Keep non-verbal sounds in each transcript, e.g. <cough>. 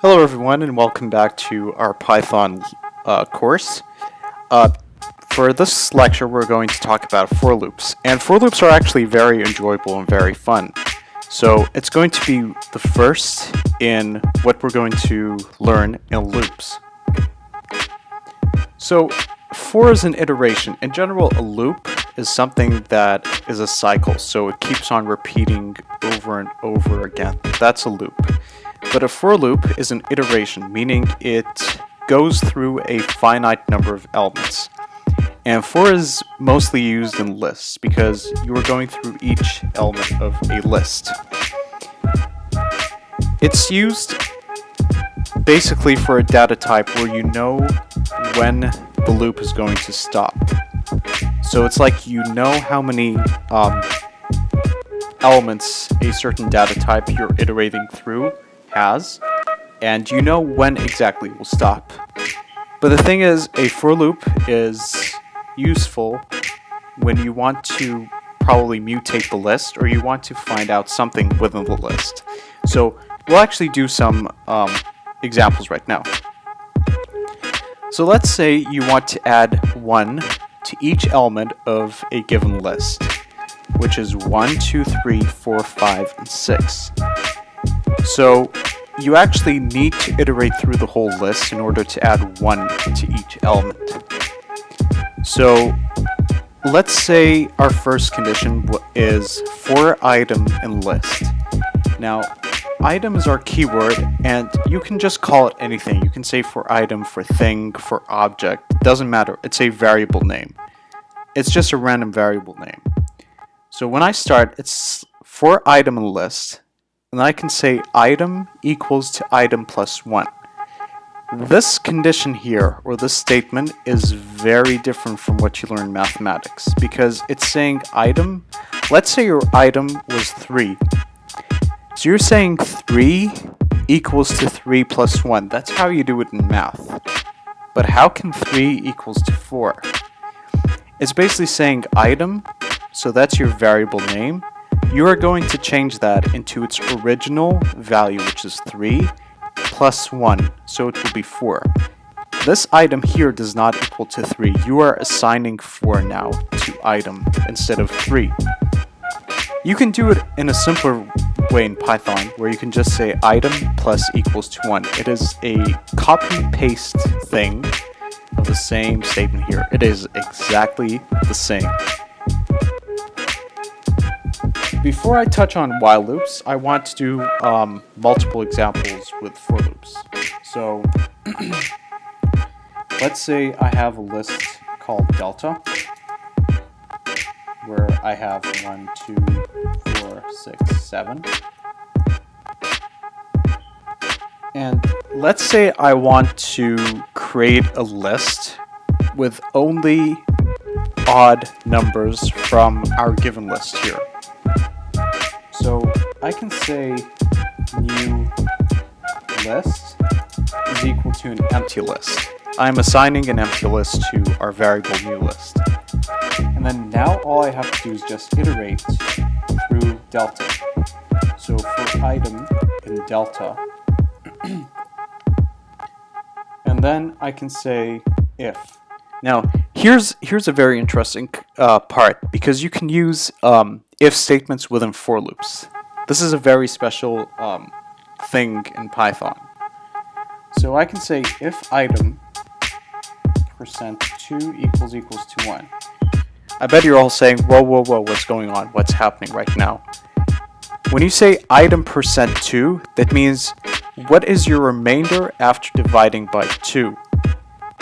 Hello everyone and welcome back to our Python uh, course. Uh, for this lecture we're going to talk about for loops and for loops are actually very enjoyable and very fun. So it's going to be the first in what we're going to learn in loops. So for is an iteration. In general a loop is something that is a cycle so it keeps on repeating over and over again. That's a loop. But a for loop is an iteration, meaning it goes through a finite number of elements. And for is mostly used in lists because you are going through each element of a list. It's used basically for a data type where you know when the loop is going to stop. So it's like you know how many um, elements a certain data type you're iterating through and you know when exactly will stop. But the thing is, a for loop is useful when you want to probably mutate the list or you want to find out something within the list. So we'll actually do some um, examples right now. So let's say you want to add 1 to each element of a given list, which is 1, 2, 3, 4, 5, and 6. So you actually need to iterate through the whole list in order to add one to each element. So let's say our first condition is for item in list. Now, item is our keyword and you can just call it anything. You can say for item, for thing, for object. Doesn't matter. It's a variable name. It's just a random variable name. So when I start, it's for item in list and I can say item equals to item plus 1. This condition here, or this statement, is very different from what you learn in mathematics because it's saying item, let's say your item was 3. So you're saying 3 equals to 3 plus 1. That's how you do it in math. But how can 3 equals to 4? It's basically saying item, so that's your variable name, you are going to change that into its original value, which is 3, plus 1, so it will be 4. This item here does not equal to 3. You are assigning 4 now to item instead of 3. You can do it in a simpler way in Python, where you can just say item plus equals to 1. It is a copy-paste thing of the same statement here. It is exactly the same. Before I touch on while loops, I want to do um, multiple examples with for loops. So <clears throat> let's say I have a list called delta, where I have one, two, four, six, seven. And let's say I want to create a list with only odd numbers from our given list here. So I can say new list is equal to an empty list. I'm assigning an empty list to our variable new list. And then now all I have to do is just iterate through delta. So for item in delta, <clears throat> and then I can say if. Now here's here's a very interesting uh, part because you can use um, if statements within for loops. This is a very special um, thing in Python. So I can say if item percent 2 equals equals to 1. I bet you're all saying, whoa, whoa, whoa, what's going on? What's happening right now? When you say item percent 2, that means what is your remainder after dividing by 2?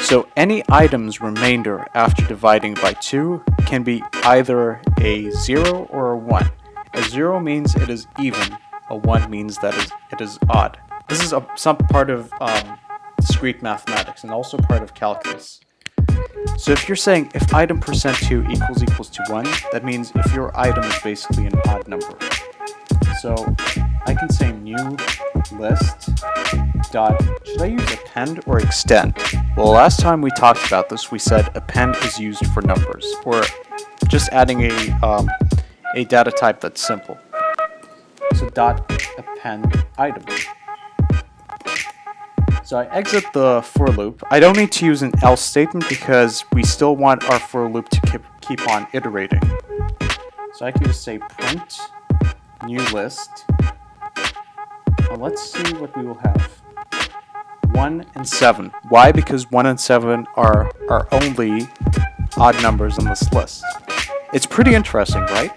So any item's remainder after dividing by 2 can be either a 0 or a 1. A 0 means it is even, a 1 means that it is odd. This is a, some part of um, discrete mathematics and also part of calculus. So if you're saying if item percent 2 equals equals to 1, that means if your item is basically an odd number. So I can say new list dot, should I use append or extend? Well, last time we talked about this, we said append is used for numbers, or just adding a, um, a data type that's simple. So dot append item. So I exit the for loop. I don't need to use an else statement because we still want our for loop to keep, keep on iterating. So I can just say print new list. Now let's see what we will have. 1 and 7. Why? Because 1 and 7 are our only odd numbers on this list. It's pretty interesting, right?